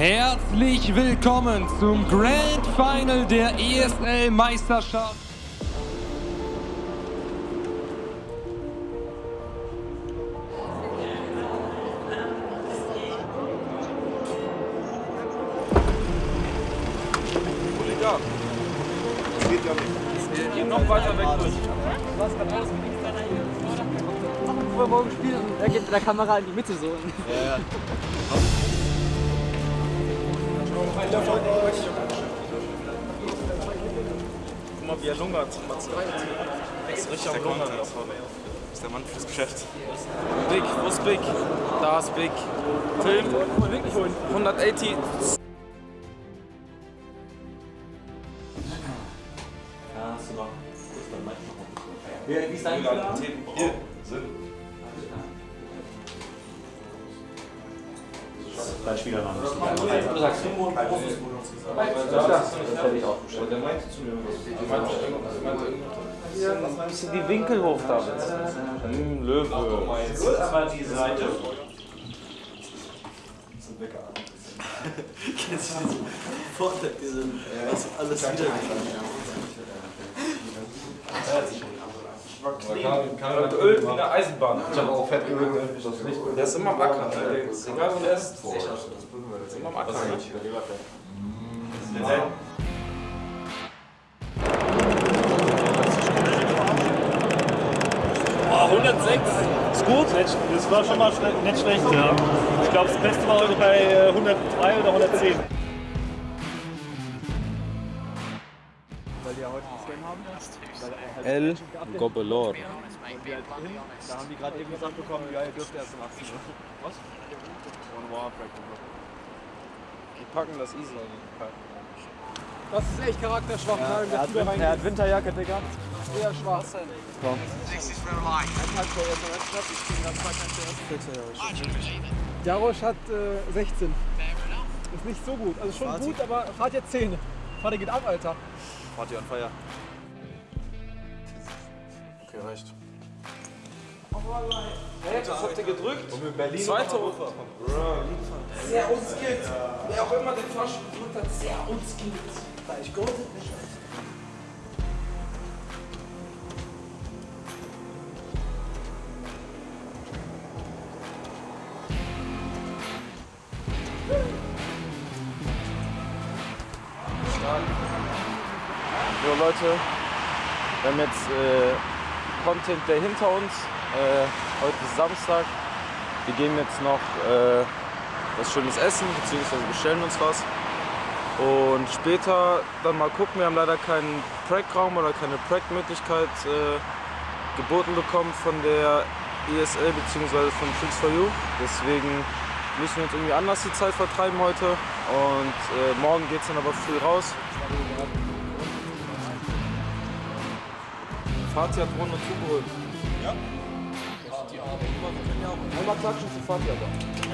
Herzlich willkommen zum Grand Final der ESL Meisterschaft. Hooligan. Das geht ja nicht. Wir gehen noch weiter weg durch. Was kann alles Bevor wir morgen spielen, er geht mit der Kamera in die Mitte so. Ja, ja. Guck mal, wie er lungert. Er ist richtig am Lungern. Das ist der Mann fürs Geschäft. Big, wo ist Big? Da ist Big. Film, 180. Wie ist dein Hier Was ist die Winkel hoch, David? Hm, Löwe. Das war die Seite. Geölt wie eine Eisenbahn. Ich habe auch fett gewürgt, das nicht. Der ist immer am Acker. ne? Der ist- Egal wo der ist. Der ist immer am 106 ist gut. Das war schon mal schle nicht schlecht, ja. Ich glaube, das Beste war heute bei äh, 103 oder 110. El Gobelor. Da haben die gerade eben gesagt bekommen, ja, ihr dürft erst um 18 Uhr. Was? Die packen das easy. Das ist echt charakterschwach. Ja, er, hat, Win- er hat Winterjacke, Digga. Eher schwach. Jarosch hat äh, 16. Ist nicht so gut. Also schon gut, aber fahrt jetzt 10. Vater geht ab, Alter. Party on fire. Okay, reicht. Hey, was habt ihr gedrückt? Und in Berlin Zweiter Ufer. Sehr unskillt. Wer auch immer den Fahrstuhl gedrückt hat, sehr unskillt. Da ich gut. So Leute, wir haben jetzt äh, Content Day hinter uns. Äh, heute ist Samstag. Wir gehen jetzt noch äh, was Schönes essen, beziehungsweise bestellen uns was. Und später dann mal gucken. Wir haben leider keinen Prac-Raum oder keine Prac-Möglichkeit äh, geboten bekommen von der ESL bzw. von Tricks for You. Deswegen müssen wir uns irgendwie anders die Zeit vertreiben heute. Und äh, morgen geht es dann aber früh raus. Fatih hat Ron und zugeholt. Ja? Einmal klatschen zu Fatih aber.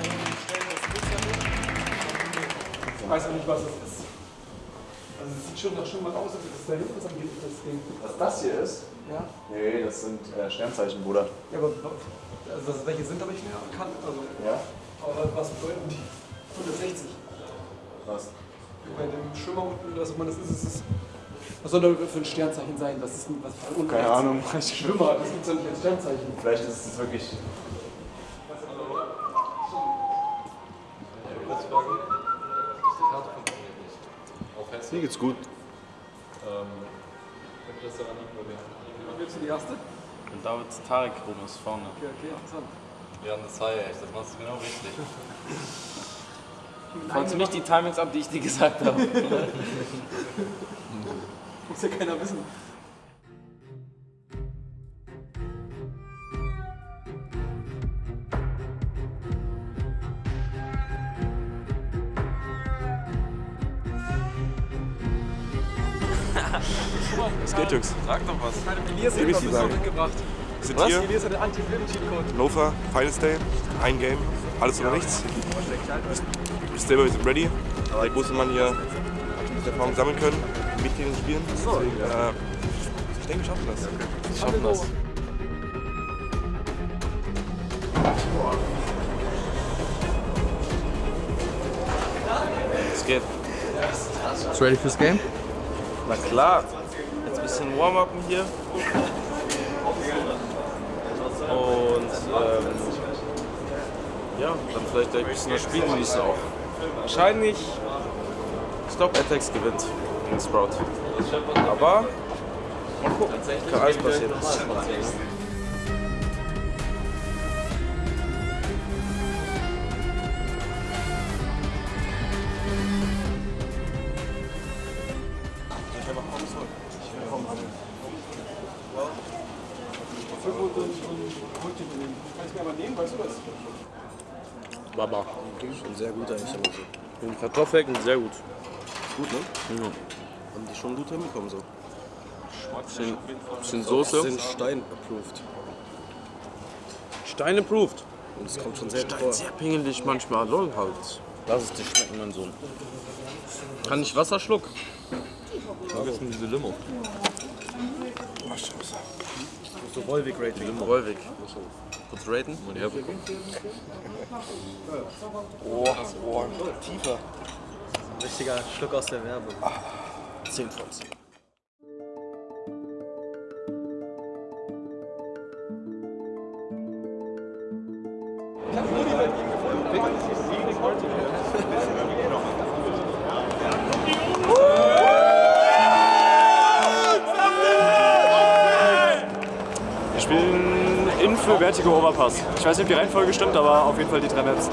Ich weiß auch nicht, was das ist. Also es sieht schon nach schon mal aus, als das da hinten ist, das Ding. Was das hier ist? Ja. Nee, das sind äh, Sternzeichen, Bruder. Ja, aber also das, welche sind, habe ich mehr erkannt. Also, Ja? aber was bedeuten die? 160. Was? Bei dem Schwimmer unten, das, man, das ist, das ist, was soll da für ein Sternzeichen sein? Was ist denn, was für ein Keine Ahnung. Schwimmer, das gibt es doch nicht als Sternzeichen. Vielleicht ist es wirklich. Mir geht's gut. Willst du die erste? Und David Tarek rum ist vorne. Okay, okay, interessant. Ja, das sei echt, das machst du genau richtig. Folgst du nicht die Timings ab, die ich dir gesagt habe? Muss ja keiner wissen. Jungs? Sag doch was. Elias hat noch mitgebracht. Wir sind hier, Elias hat den Anti-Film-Cheat-Code. Lofa, Finals Day, ein Game, alles oder nichts. Wir sind ready. Der große Mann hier hat Erfahrung sammeln können, mit denen spielen. Deswegen, äh, ich denke, wir schaffen das. Wir schaffen das. Ja, geht? Bist du ready fürs Game? Na klar. Bisschen Warm-Upen hier. Und ähm, ja, dann vielleicht gleich ein bisschen das Spiel genießen auch. Wahrscheinlich Stop Attacks gewinnt gegen Sprout. Aber mal gucken, kann alles passieren. Baba. Schon sehr gut eigentlich, aber so. Die Kartoffeln sehr gut. Gut, ne? Haben die schon gut hinbekommen so. Bisschen, bisschen Soße. Sind Stein approved. Stein approved. Und es kommt schon selten Stein vor. sehr pingelig manchmal. Lol halt. Lass es dir schmecken, mein Sohn. Kann ich Wasser schlucken? Vergessen diese Limo. So Volvic-Rating. Wolwig. Kurz raten. Mal herbekommen. Tiefer. Ein richtiger Schluck aus der Werbung. 10 von 10. Vertigo Overpass. Ich weiß nicht, ob die Reihenfolge stimmt, aber auf jeden Fall die drei Maps.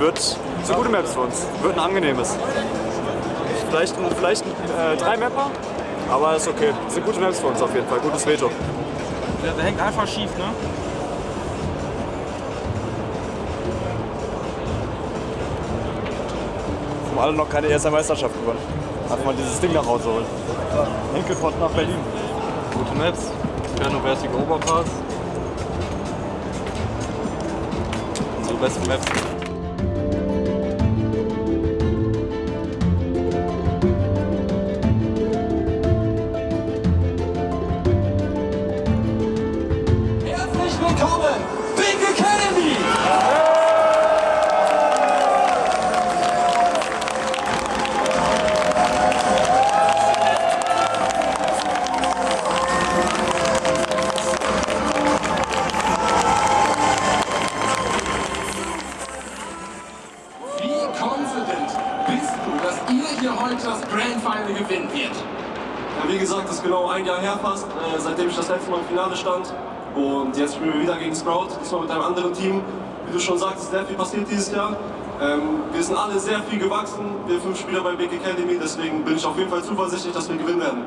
Wird so gute Maps für uns. Wird ein angenehmes. Vielleicht, ein- vielleicht ein äh, drei Mapper, aber ist okay. Sind gute Maps für uns auf jeden Fall. Gutes Veto. Der, der hängt einfach schief, ne? Haben alle noch keine erste Meisterschaft gewonnen. Einfach mal dieses Ding nach Hause holen. Enkelpott nach Berlin. Gute Maps. Perno Vertigo Oberpass. Unsere besten Maps. Ein Jahr her fast, äh, seitdem ich das letzte Mal im Finale stand. Und jetzt spielen wir wieder gegen Sprout, diesmal mit einem anderen Team. Wie du schon sagst, ist sehr viel passiert dieses Jahr. Ähm, wir sind alle sehr viel gewachsen, wir fünf Spieler bei Big Academy, deswegen bin ich auf jeden Fall zuversichtlich, dass wir gewinnen werden.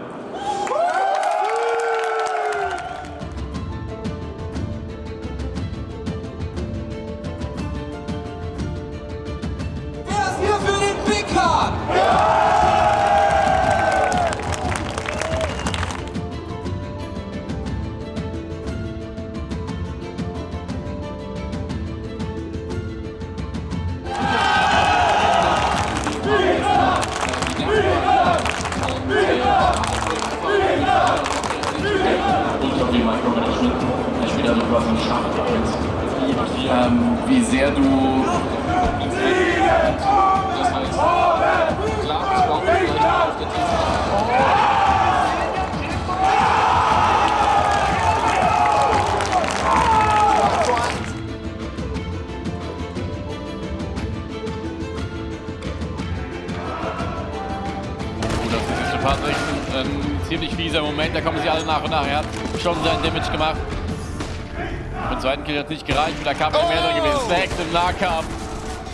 Fieser Moment. Da kommen sie alle nach und nach. Er hat schon sein Damage gemacht. Den zweiten Kill hat es nicht gereicht. Da kam er mehr drin gewesen. Stacks im Nahkampf.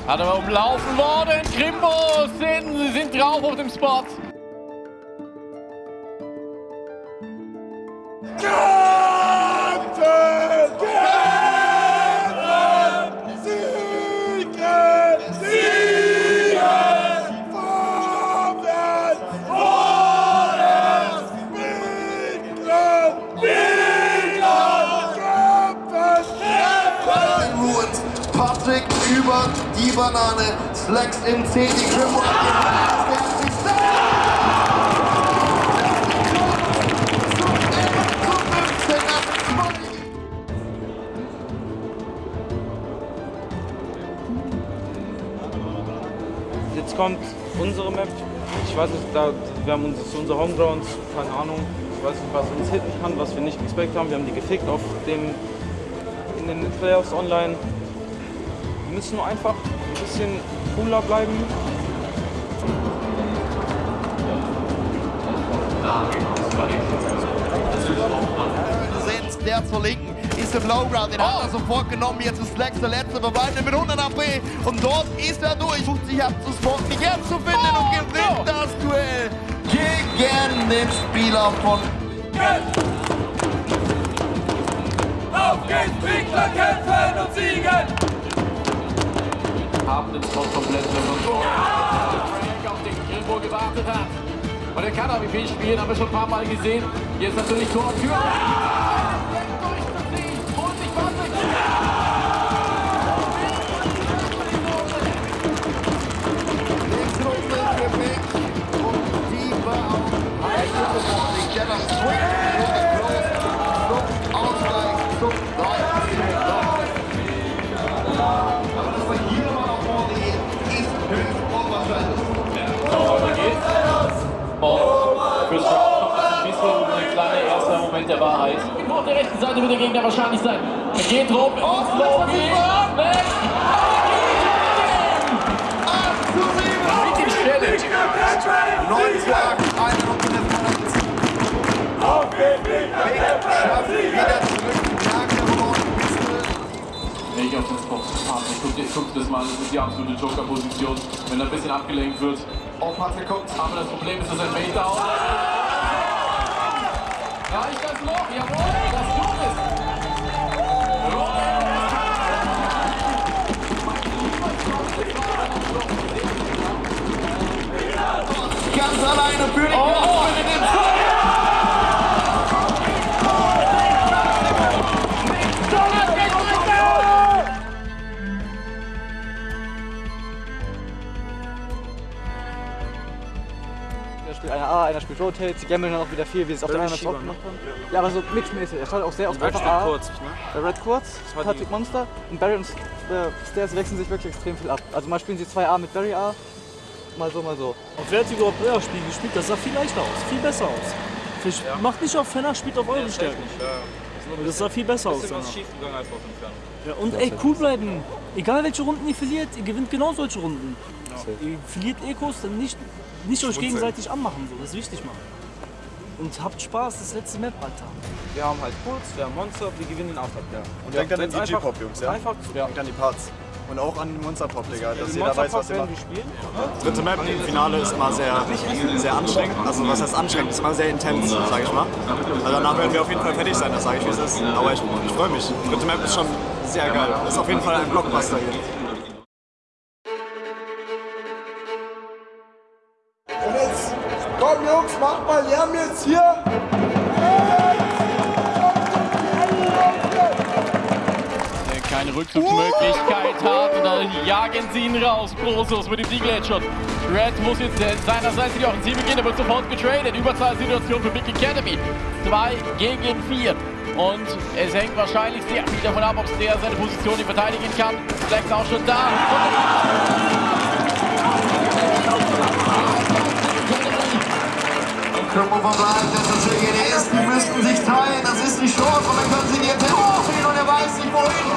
Hat aber umlaufen worden. Krimbo sind, sie sind drauf auf dem Spot. Slacks im C, die Grimmo Jetzt kommt unsere Map. Ich weiß nicht, da, wir haben uns das ist unsere Homegrounds, keine Ahnung. Ich weiß nicht, was uns hitten kann, was wir nicht expect haben. Wir haben die gefickt auf dem, in den Playoffs online. Wir müssen nur einfach ein bisschen cooler bleiben. sind, der zur Linken. Ist im Lowground, den hat er sofort genommen, jetzt ist Flex der letzte Verbleibende mit 100 AP und dort ist er durch, sucht sich ab zu spotten, die Gap zu finden. Und gewinnt das Duell gegen den Spieler von Auf geht's, Winkler kämpfen und siegen! Haben den Spot komplett verloren. Frank auf den Grimbo gewartet hat. Und er kann AWP spielen, haben wir schon ein paar Mal gesehen. Ist natürlich Tor und Tür. Für Wahrheit. Auf der rechten Seite wird der Gegner wahrscheinlich sein. Er geht rum, ins Lobby, weg! Mit dem Challenge. Neun Tag, eine Runde der Auf den Weg, schafft wieder zurück, gewonnen, Nicht auf. Ich guck, ich guck das mal, das ist die absolute Joker-Position. Wenn er ein bisschen abgelenkt wird. Oh, Patrick kommt. Aber das Problem ist, dass er Mate down. Reicht das noch? Jawohl, das tut es. Ganz alleine für die oh, in den A, einer spielt Rotate, sie gammeln dann auch wieder viel, wie sie es auf der anderen Seite auch gemacht haben. Ja, aber so mixmäßig. Er schaut auch sehr auf Red einfach spielt A. kurz, ne? Der Red kurz, war Patrick Monster und Barry und äh, Stairs wechseln sich wirklich extrem viel ab. Also mal spielen sie 2A mit Barry A, mal so, mal so. Auf Vertigo Player Spiel gespielt, das sah viel leichter aus, viel besser aus. Fisch, Macht nicht auf Fenner, spielt auf eure Stärken. Und das sah viel besser aus. Ja, und ey, cool bleiben. Egal welche Runden ihr verliert, ihr gewinnt genau solche Runden. Ihr verliert Ecos, dann nicht, nicht euch gegenseitig anmachen. So. Das ist wichtig, Mann. Und habt Spaß, das letzte Map, Alter. Wir haben halt Kurz, wir haben Monster, wir gewinnen den After. Ja. Und denkt an den DJ-Pop, Jungs, ja? Einfach Denkt an die Parts. Und auch an den Monster-Pop, Digga, dass jeder weiß, was ihr werden macht. wir spielen. Dritte Map im Finale ist immer sehr, sehr anstrengend. Also was heißt anstrengend? Ist immer sehr intens, sag ich mal. Also danach werden wir auf jeden Fall fertig sein, das sage ich wie es ist. Aber ich, ich freue mich. Dritte Map ist schon sehr geil. Ist auf jeden Fall ein Blockbuster hier. Macht mal Lärm jetzt hier. keine Rückzugsmöglichkeit hat. Und dann jagen sie ihn raus. Großos mit dem Siegel-Headshot. Red muss jetzt äh, seinerseits die Offensive gehen, er wird sofort getradet. Überzahlsituation für Big Academy. 2 gegen 4. Und es hängt wahrscheinlich sehr viel davon ab, ob der seine Position hier verteidigen kann. Flex auch schon da. Krümmer verbleibt, das ist der GDS, die müssten sich teilen, das ist die Chance und dann können sie ihr Tempo ziehen und er weiß nicht wohin.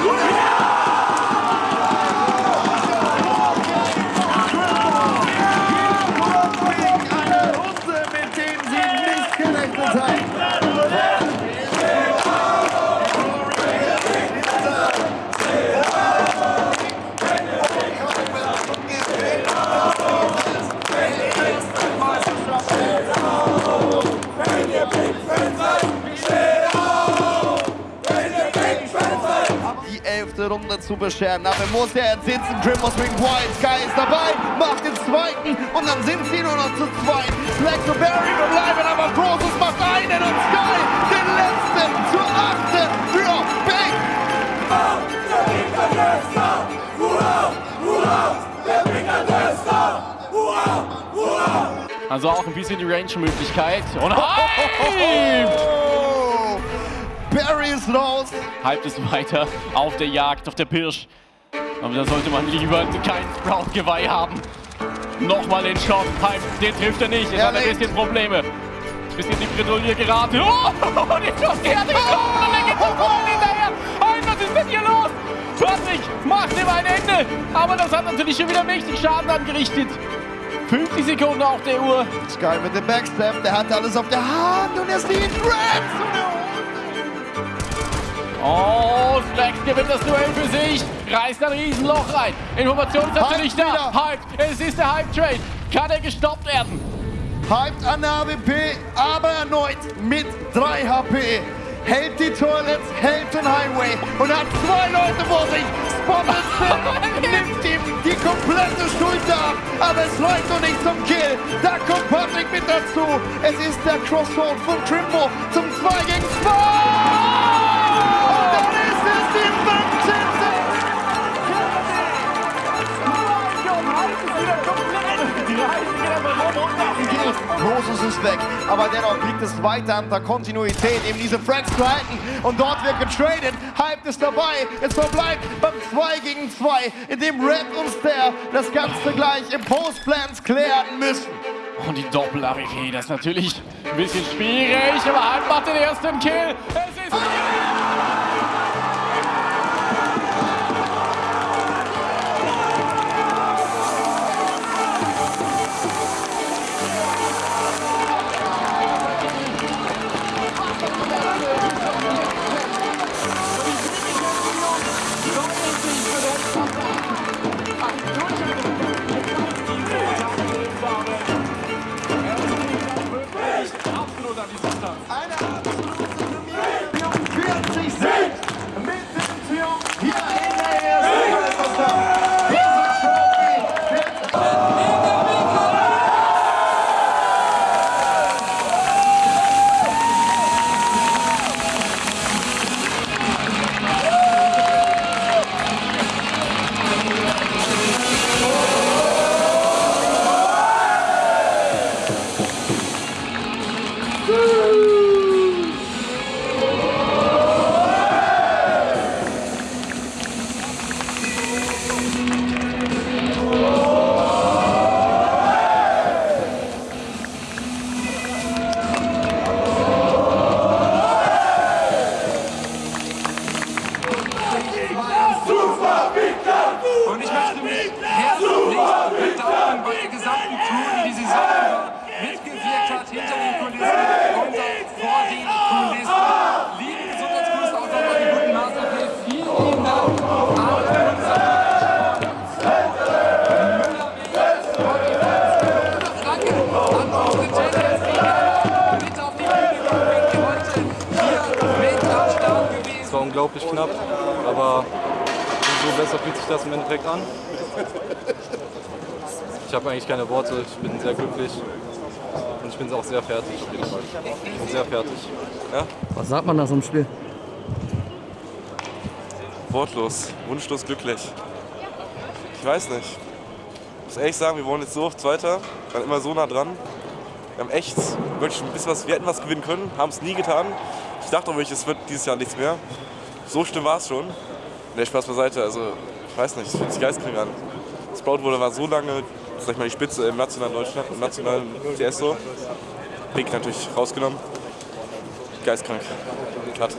Eine Runde, mit denen sie nicht gerechnet haben. Zu bescheren. Dafür muss er jetzt sitzen. Grim aus Ring White. Sky ist dabei, macht den zweiten und dann sind sie nur noch zu zweit. Slack to Barry bleiben, aber Process macht einen und Sky den letzten zur achten für Big. Also auch ein bisschen die Range-Möglichkeit. Und hyped! Barry ist raus. Hyped ist weiter auf der Jagd, auf der Pirsch. Aber da sollte man lieber kein Sprout-Geweih haben. Nochmal den Shot. Hype, den trifft er nicht. Er hat ein bisschen Probleme. Bisschen in die Bredouille geraten. Oh, den Schuss, der hat getroffen und er geht zum Tor hinterher. Hype, was ist denn hier los? Patrick macht ihm ein Ende. Aber das hat natürlich schon wieder mächtig Schaden angerichtet. 50 Sekunden auf der Uhr. Sky mit dem Backstep, der hat alles auf der Hand und er sieht Grabs und er Oh, Slax gewinnt das Duell für sich. Reißt ein Riesenloch rein. Information ist natürlich da. Hype, es ist der Hype-Trade. Kann er gestoppt werden? hypt an der AWP, aber erneut mit 3 HP. Hält die Toilets, hält den Highway und hat zwei Leute vor sich. Spotted nimmt ihm die komplette Schuld ab, aber es reicht noch nicht zum Kill. Da kommt Patrick mit dazu. Es ist der Crossroad von Trimbo zum 2 gegen 2. ist weg, aber dennoch liegt es weiter an der Kontinuität, eben diese zu halten. Und dort wird getradet. Hype ist dabei. Es verbleibt beim 2 gegen 2, in dem Red und Stair das Ganze gleich im Postplans klären müssen. Und die Doppel-AWP, das ist natürlich ein bisschen schwierig, aber Hype macht den ersten Kill. Es ist... knapp, aber umso besser fühlt sich das im Endeffekt an. Ich habe eigentlich keine Worte, ich bin sehr glücklich und ich bin auch sehr fertig auf jeden Fall. Ich bin sehr fertig. Ja? Was sagt man nach so einem Spiel? Wortlos, wunschlos glücklich. Ich weiß nicht. Ich muss ehrlich sagen, wir wollen jetzt so auf Zweiter, waren immer so nah dran. Wir haben echt wirklich ein bisschen was, wir hätten was gewinnen können, haben es nie getan. Ich dachte auch wirklich, es wird dieses Jahr nichts mehr. So schlimm war es schon. Ne, Spaß beiseite, also ich weiß nicht, es fühlt sich geistkrank an. Sprout wurde war so lange, sag ich mal, die Spitze im nationalen Deutschland, im nationalen CS so. Pick natürlich rausgenommen. Geistkrank. Cut.